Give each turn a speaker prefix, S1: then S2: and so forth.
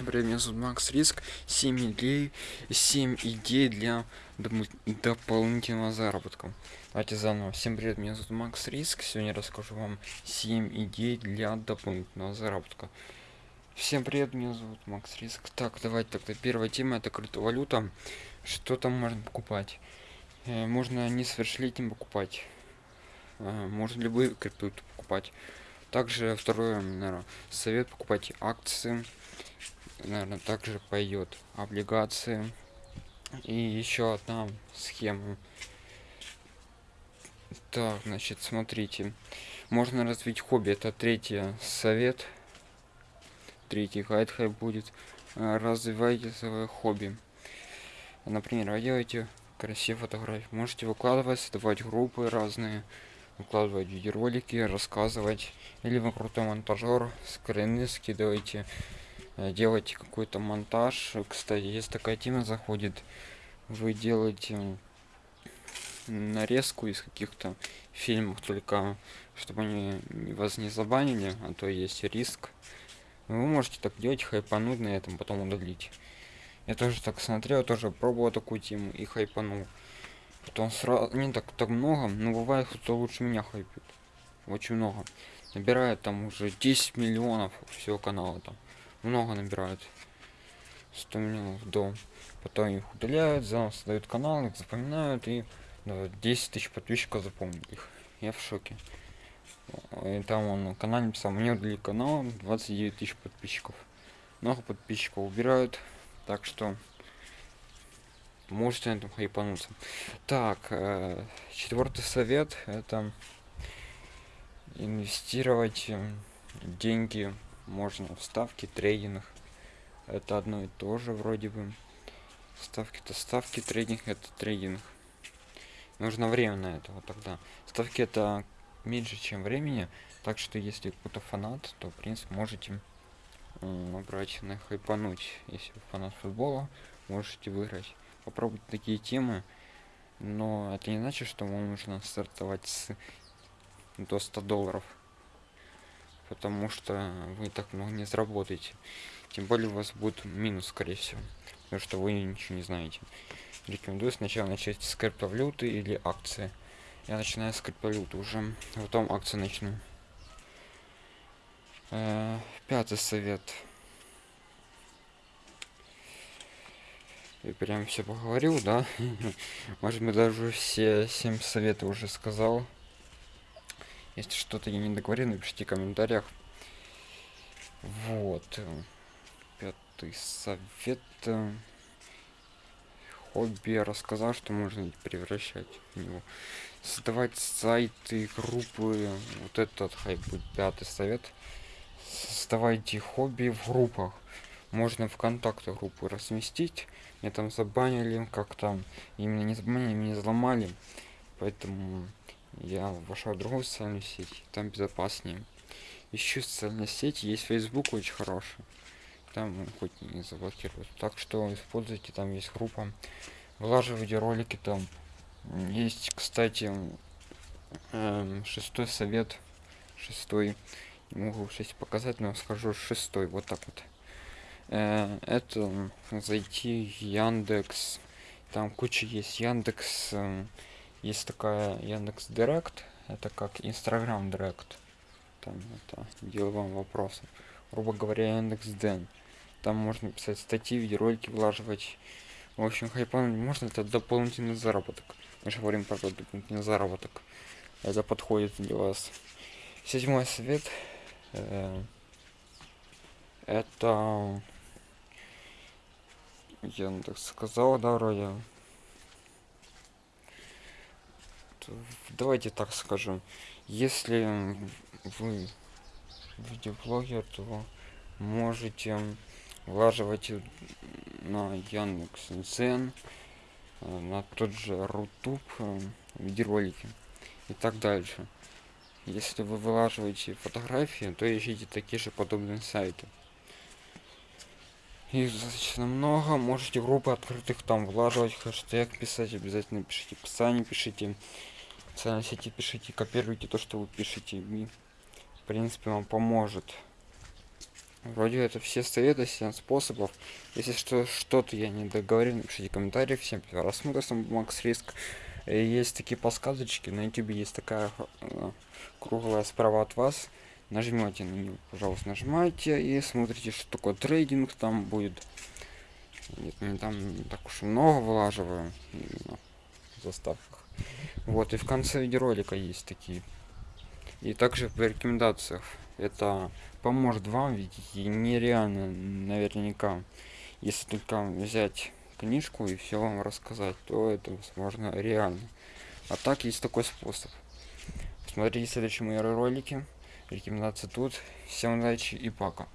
S1: Всем привет, меня зовут Макс Риск. 7 идей, 7 идей для дополнительного заработка. Давайте заново. Всем привет, меня зовут Макс Риск. Сегодня расскажу вам 7 идей для дополнительного заработка. Всем привет, меня зовут Макс Риск. Так, давайте тогда первая тема это криптовалюта. Что там можно покупать? Э, можно несовершеннолетним покупать. Э, можно любые криптовалюты покупать. Также второе, наверное, совет покупать акции наверное, также пойдет облигации. И еще одна схема. Так, значит, смотрите. Можно развить хобби. Это третий совет. Третий гайд будет. Э, развивайте свое хобби. Например, вы делаете красивые фотографии. Можете выкладывать, создавать группы разные. Выкладывать видеоролики, рассказывать. Или вы крутой монтажер, скрины скидываете Э, делаете какой-то монтаж. Кстати если такая тема заходит вы делаете нарезку из каких-то фильмов только чтобы они вас не забанили а то есть риск. Вы можете так делать хайпануть на этом потом удалить. Я тоже так смотрел тоже пробовал такую тему и хайпанул. Потом сразу не так так много но бывает кто лучше меня хайпит. Очень много. Набирает там уже 10 миллионов всего канала там много набирают. 100 миллионов до потом их удаляют заново создают канал их запоминают и да, 10 тысяч подписчиков запомнили их. Я в шоке. И там он на канале написал мне удалили канал 29 тысяч подписчиков много подписчиков убирают так что можете на этом хайпануться. Так э, четвертый совет это инвестировать э, деньги можно в ставки трейдинг. Это одно и то же вроде бы. Ставки то ставки трейдинг это трейдинг. Нужно время на это вот тогда. Ставки это меньше чем времени так что если кто-то фанат то в принципе можете набрать на хайпануть. Если вы фанат футбола можете выиграть. Попробуйте такие темы но это не значит что вам нужно стартовать с до 100 долларов потому что вы так много не заработаете. Тем более у вас будет минус скорее всего потому что вы ничего не знаете. Рекомендую сначала начать с криптовалюты или акции. Я начинаю с криптовалюты уже потом акции начну. Э, пятый совет. Я прям все поговорил да? Может быть даже все семь советов уже сказал если что-то я не договорил, напишите в комментариях. Вот. Пятый совет. Хобби рассказал, что можно превращать в него. Создавать сайты, группы. Вот этот хайп будет пятый совет. Создавайте хобби в группах. Можно в контакты группы разместить. Меня там забанили, как там. Именно не забанили, меня взломали. Поэтому я вошел в другую социальную сеть там безопаснее. Еще социальная сеть есть facebook очень хороший. Там хоть не заблокируют так что используйте там есть группа. Вылаживайте ролики там. Есть кстати эм, шестой совет шестой. Не могу шесть показать но скажу шестой вот так вот. Э, это зайти яндекс. Там куча есть яндекс э, есть такая яндекс директ это как инстаграм директ. Там это деловым вопросом. Грубо говоря яндекс ден там можно писать статьи видеоролики влаживать. В общем хайпан можно это дополнительный заработок. Мы же говорим про дополнительный заработок. Это подходит для вас. Седьмой совет э, это яндекс сказал да вроде давайте так скажем если вы видеоблогер то можете влаживать на яндекс дзен на тот же рутуб э, видеоролики и так дальше. Если вы вылаживаете фотографии то ищите такие же подобные сайты. Их достаточно много можете группы открытых там влаживать хэштег писать обязательно пишите описание пишите в социальной сети пишите копируйте то что вы пишете и в принципе вам поможет Вроде это все советы, 7 способов. Если что, что-то я не договорил, напишите комментарии. Всем просмотра, с Макс Риск. Есть такие подсказочки, на YouTube есть такая э, круглая справа от вас. Нажмете на нее, пожалуйста, нажимайте и смотрите, что такое трейдинг там будет. Нет, не там так уж много вылаживаю именно в заставках. Вот, и в конце видеоролика есть такие. И также в рекомендациях. Это поможет вам, ведь нереально наверняка. Если только взять книжку и все вам рассказать, то это возможно реально. А так есть такой способ. Смотрите следующие мои ролики. Рекомендации тут. Всем удачи и пока.